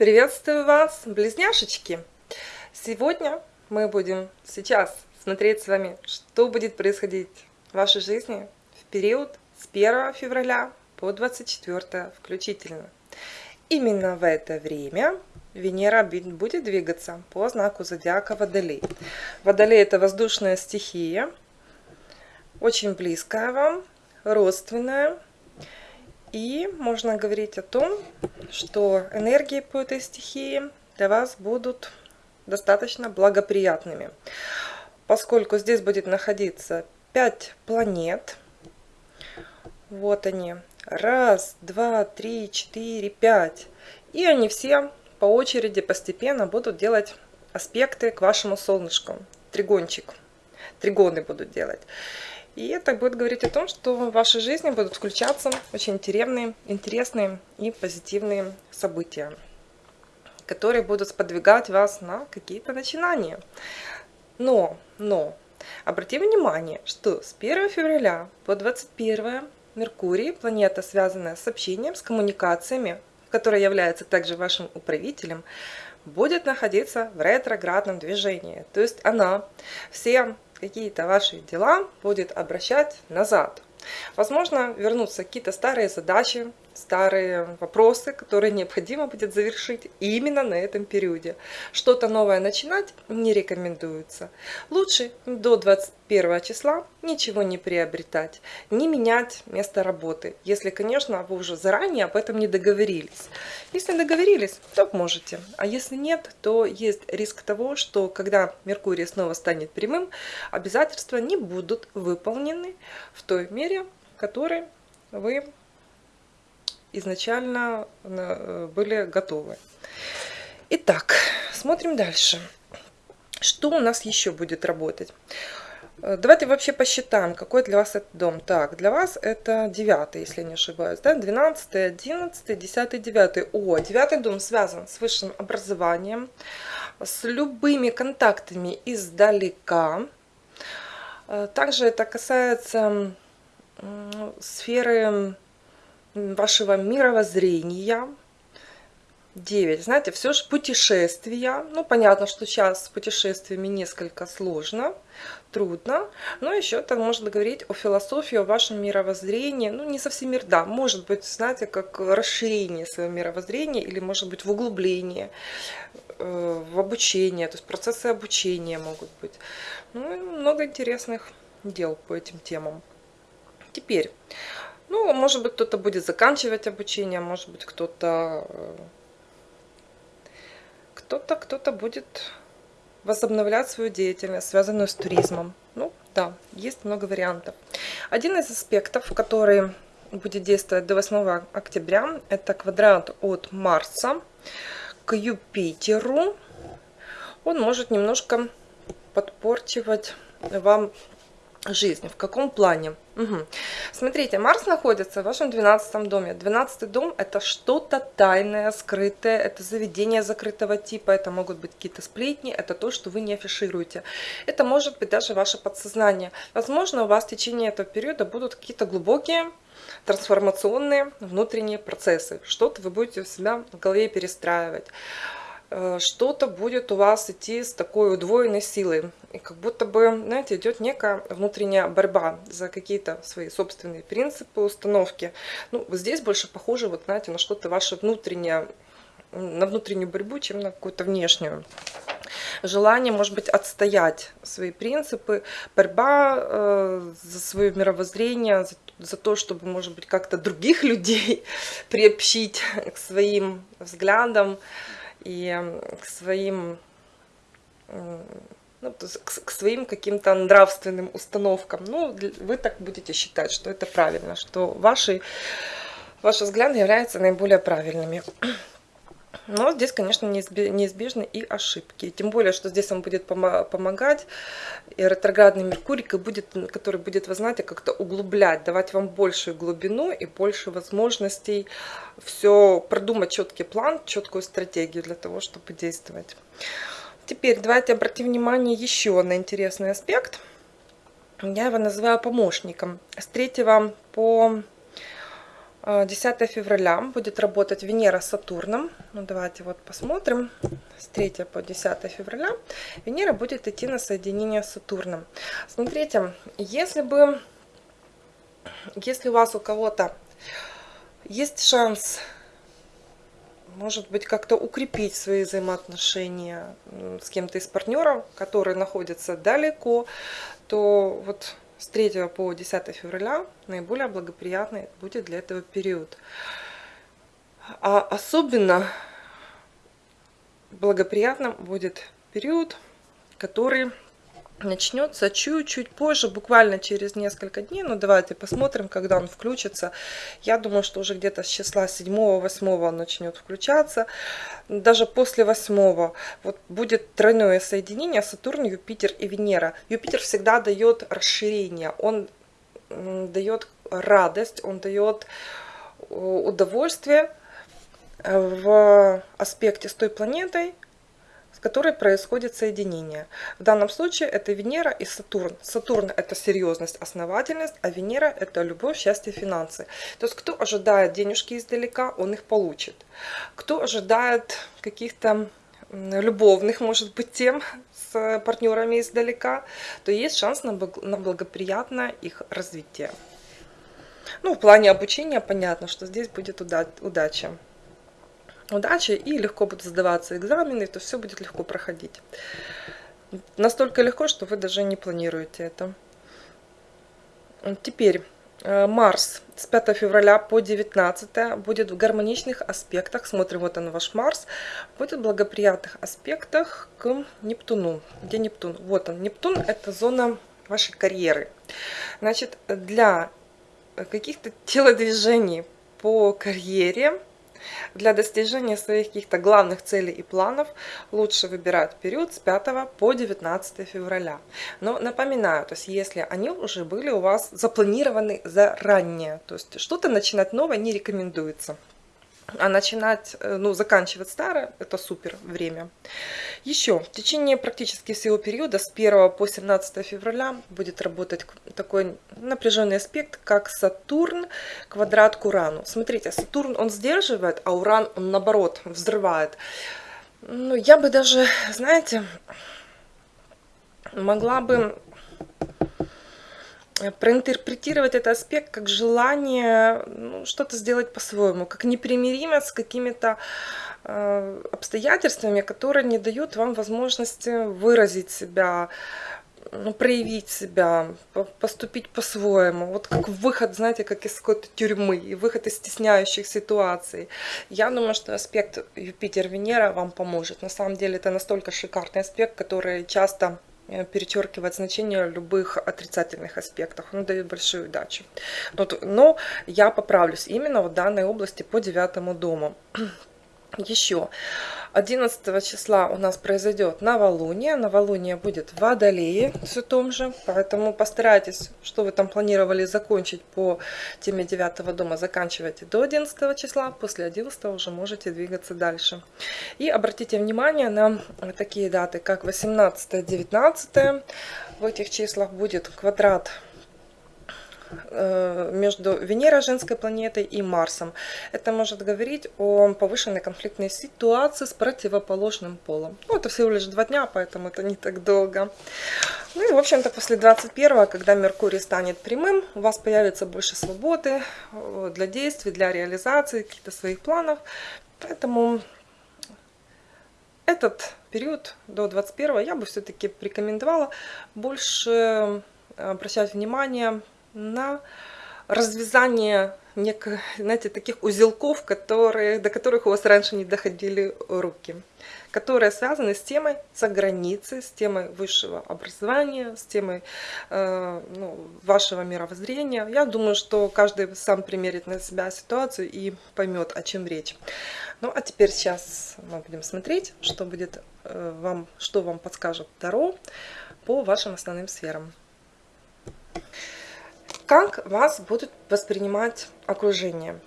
Приветствую вас, близняшечки! Сегодня мы будем сейчас смотреть с вами, что будет происходить в вашей жизни в период с 1 февраля по 24 включительно. Именно в это время Венера будет двигаться по знаку зодиака Водолей. Водолей – это воздушная стихия, очень близкая вам, родственная. И можно говорить о том, что энергии по этой стихии для вас будут достаточно благоприятными. Поскольку здесь будет находиться 5 планет. Вот они. Раз, два, три, четыре, пять. И они все по очереди постепенно будут делать аспекты к вашему солнышку. Тригончик. Тригоны будут делать. И это будет говорить о том, что в вашей жизни будут включаться очень интересные, интересные и позитивные события, которые будут сподвигать вас на какие-то начинания. Но, но, обрати внимание, что с 1 февраля по 21 Меркурий, планета, связанная с общением, с коммуникациями, которая является также вашим управителем, будет находиться в ретроградном движении. То есть она все какие-то ваши дела будет обращать назад. Возможно, вернутся какие-то старые задачи, старые вопросы, которые необходимо будет завершить именно на этом периоде. Что-то новое начинать не рекомендуется. Лучше до 21 числа ничего не приобретать, не менять место работы, если, конечно, вы уже заранее об этом не договорились. Если договорились, то можете, а если нет, то есть риск того, что когда Меркурий снова станет прямым, обязательства не будут выполнены в той мере, которой вы изначально э, были готовы. Итак, смотрим дальше. Что у нас еще будет работать? Э, давайте вообще посчитаем, какой для вас этот дом. Так, для вас это 9, если не ошибаюсь, да? 12, 11, 10, 9. О, 9 дом связан с высшим образованием, с любыми контактами издалека. Э, также это касается сферы вашего мировоззрения. 9. Знаете, все же путешествия. Ну, понятно, что сейчас с путешествиями несколько сложно, трудно. Но еще это может говорить о философии, о вашем мировоззрении. Ну, не совсем мир, да. Может быть, знаете, как расширение своего мировоззрения или, может быть, в углубление, э, в обучение. То есть процессы обучения могут быть. Ну, много интересных дел по этим темам. Теперь, ну, может быть, кто-то будет заканчивать обучение, может быть, кто-то э, кто-то кто-то будет возобновлять свою деятельность, связанную с туризмом. Ну, да, есть много вариантов. Один из аспектов, который будет действовать до 8 октября, это квадрат от Марса к Юпитеру. Он может немножко подпорчивать вам жизнь. В каком плане? Угу. Смотрите, Марс находится в вашем 12 доме. 12 дом это что-то тайное, скрытое, это заведение закрытого типа, это могут быть какие-то сплетни, это то, что вы не афишируете. Это может быть даже ваше подсознание. Возможно, у вас в течение этого периода будут какие-то глубокие трансформационные внутренние процессы. Что-то вы будете у себя в голове перестраивать. Э, что-то будет у вас идти с такой удвоенной силой. И как будто бы, знаете, идет некая внутренняя борьба за какие-то свои собственные принципы, установки. Ну, здесь больше похоже, вот, знаете, на что-то ваше внутреннее, на внутреннюю борьбу, чем на какую-то внешнюю. Желание, может быть, отстоять свои принципы, борьба э, за свое мировоззрение, за, за то, чтобы, может быть, как-то других людей приобщить к своим взглядам, и к своим ну, к, к своим каким-то нравственным установкам. Ну, вы так будете считать, что это правильно, что ваши, ваши взгляды являются наиболее правильными. Но здесь, конечно, неизбежны и ошибки. Тем более, что здесь он будет помогать, и ретроградный Меркурий, который будет, вы знаете, как-то углублять, давать вам большую глубину и больше возможностей все продумать четкий план, четкую стратегию для того, чтобы действовать. Теперь давайте обратим внимание еще на интересный аспект. Я его называю помощником. С 3 по 10 февраля будет работать Венера с Сатурном. Ну, давайте вот посмотрим. С 3 по 10 февраля Венера будет идти на соединение с Сатурном. Смотрите, если бы, если у вас у кого-то есть шанс, может быть, как-то укрепить свои взаимоотношения с кем-то из партнеров, который находится далеко, то вот с 3 по 10 февраля наиболее благоприятный будет для этого период. А особенно благоприятным будет период, который начнется чуть-чуть позже, буквально через несколько дней. Ну, давайте посмотрим, когда он включится. Я думаю, что уже где-то с числа 7-8 он начнет включаться. Даже после 8 вот будет тройное соединение Сатурн, Юпитер и Венера. Юпитер всегда дает расширение, он дает радость, он дает э, удовольствие в аспекте с той планетой, которой происходит соединение. В данном случае это Венера и Сатурн. Сатурн это серьезность, основательность, а Венера это любовь, счастье, финансы. То есть кто ожидает денежки издалека, он их получит. Кто ожидает каких-то любовных, может быть, тем с партнерами издалека, то есть шанс на благоприятное их развитие. Ну, в плане обучения понятно, что здесь будет удача удачи и легко будут сдаваться экзамены, то все будет легко проходить. Настолько легко, что вы даже не планируете это. Теперь э, Марс с 5 февраля по 19 будет в гармоничных аспектах, смотрим, вот он ваш Марс, будет в благоприятных аспектах к Нептуну. Где Нептун? Вот он, Нептун это зона вашей карьеры. Значит, для каких-то телодвижений по карьере для достижения своих каких-то главных целей и планов лучше выбирать период с 5 по 19 февраля. Но напоминаю, то есть если они уже были у вас запланированы заранее, то есть что-то начинать новое не рекомендуется. А начинать, э, ну, заканчивать старое, это супер время. Еще, в течение практически всего периода, с 1 по 17 февраля, будет работать такой напряженный аспект, как Сатурн квадрат к Урану. Смотрите, Сатурн, он сдерживает, а Уран, он наоборот, взрывает. Ну, я бы даже, знаете, могла бы проинтерпретировать этот аспект как желание ну, что-то сделать по-своему, как непримиримость с какими-то э, обстоятельствами, которые не дают вам возможности выразить себя, ну, проявить себя, поступить по-своему. Вот как выход, знаете, как из какой-то тюрьмы, и выход из стесняющих ситуаций. Я думаю, что аспект Юпитер-Венера вам поможет. На самом деле это настолько шикарный аспект, который часто Э, перечеркивать значение любых отрицательных аспектов. Он дает большую удачу. Но, но я поправлюсь именно в данной области по девятому дому. Еще 11 числа у нас произойдет новолуние. Новолуние будет в Водолее, все том же. Поэтому постарайтесь, что вы там планировали закончить по теме 9 дома, заканчивайте до 11 числа. После 11 уже можете двигаться дальше. И обратите внимание на такие даты, как 18-19. В этих числах будет квадрат между Венерой, женской планетой, и Марсом. Это может говорить о повышенной конфликтной ситуации с противоположным полом. Ну, это всего лишь два дня, поэтому это не так долго. Ну и, в общем-то, после 21 когда Меркурий станет прямым, у вас появится больше свободы э, для действий, для реализации каких-то своих планов. Поэтому этот период до 21 я бы все-таки рекомендовала больше обращать внимание на развязание неких, знаете, таких узелков, которые, до которых у вас раньше не доходили руки, которые связаны с темой за границей, с темой высшего образования, с темой э, ну, вашего мировоззрения. Я думаю, что каждый сам примерит на себя ситуацию и поймет, о чем речь. Ну, а теперь сейчас мы будем смотреть, что будет э, вам, что вам подскажет Таро по вашим основным сферам как вас будут воспринимать окружение.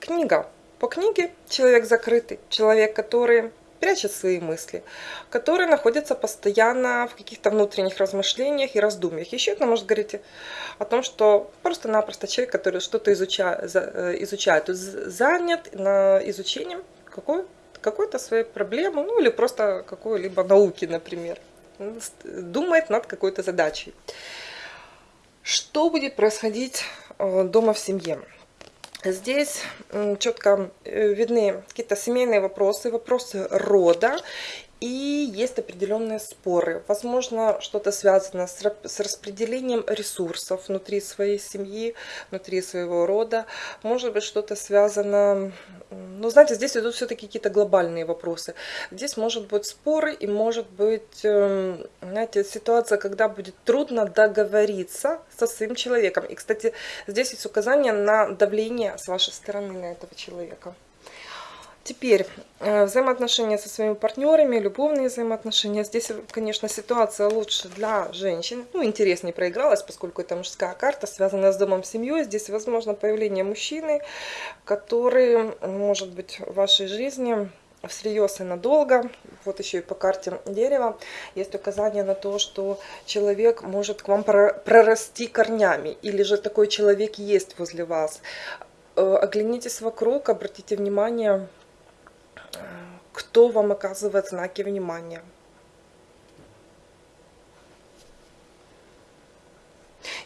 Книга. По книге человек закрытый, человек, который прячет свои мысли, который находится постоянно в каких-то внутренних размышлениях и раздумьях. Еще это может говорить о том, что просто-напросто человек, который что-то изучает, э, изучает, занят на изучением какой какой-то своей проблемы, ну или просто какой-либо науки, например. Думает над какой-то задачей. Что будет происходить э, дома в семье? Здесь четко э, видны какие-то семейные вопросы, вопросы рода и есть определенные споры. Возможно, что-то связано с, распределением ресурсов внутри своей семьи, внутри своего рода. Может быть, что-то связано... Ну, знаете, здесь идут все-таки какие-то глобальные вопросы. Здесь может быть споры и может быть, эм, знаете, ситуация, когда будет трудно договориться со своим человеком. И, кстати, здесь есть указание на давление с вашей стороны на этого человека. Теперь э, взаимоотношения со своими партнерами, любовные взаимоотношения. Здесь, конечно, ситуация лучше для женщин. Ну, интереснее проигралась, поскольку это мужская карта, связанная с домом, семьей. Здесь возможно появление мужчины, который может быть в вашей жизни всерьез и надолго. Вот еще и по карте дерева есть указание на то, что человек может к вам прорасти корнями. Или же такой человек есть возле вас. Э, оглянитесь вокруг, обратите внимание, кто вам оказывает знаки внимания.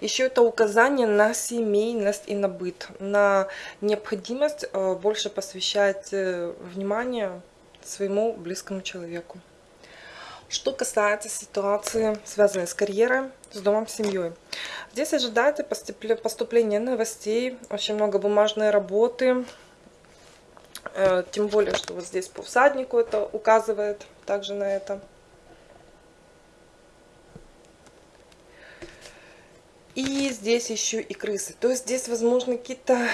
Еще это указание на семейность и на быт, на необходимость э, больше посвящать э, внимание своему близкому человеку. Что касается ситуации, связанной с карьерой, с домом, семьей. Здесь ожидайте поступления новостей, очень много бумажной работы, тем более, что вот здесь по всаднику это указывает также на это. И здесь еще и крысы. То есть здесь возможны какие-то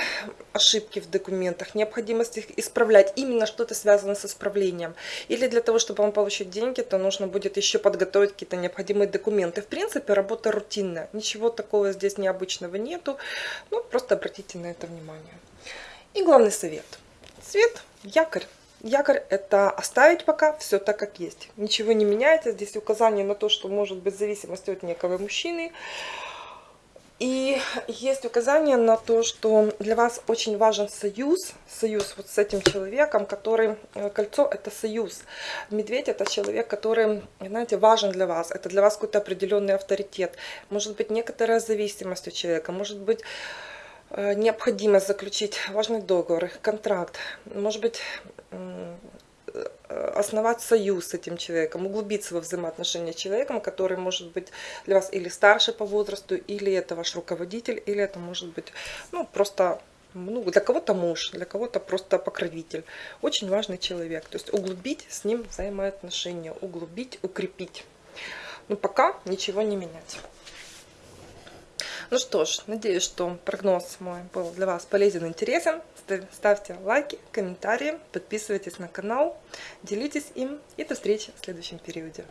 ошибки в документах, необходимость их исправлять. Именно что-то связано с исправлением. Или для того, чтобы вам получить деньги, то нужно будет еще подготовить какие-то необходимые документы. В принципе, работа рутинная. Ничего такого здесь необычного нету. Ну, просто обратите на это внимание. И главный совет – цвет, якорь. Якорь это оставить пока все так, как есть. Ничего не меняется. Здесь указание на то, что может быть зависимость от некого мужчины. И есть указание на то, что для вас очень важен союз, союз вот с этим человеком, который, э, кольцо это союз. Медведь это человек, который, знаете, важен для вас, это для вас какой-то определенный авторитет. Может быть некоторая зависимость у человека, может быть необходимо заключить важный договор, контракт, может быть, э, основать союз с этим человеком, углубиться во взаимоотношения с человеком, который может быть для вас или старше по возрасту, или это ваш руководитель, или это может быть ну, просто ну, для кого-то муж, для кого-то просто покровитель. Очень важный человек. То есть углубить с ним взаимоотношения, углубить, укрепить. Но пока ничего не менять. Ну что ж, надеюсь, что прогноз мой был для вас полезен и интересен. Ставьте лайки, комментарии, подписывайтесь на канал, делитесь им и до встречи в следующем периоде.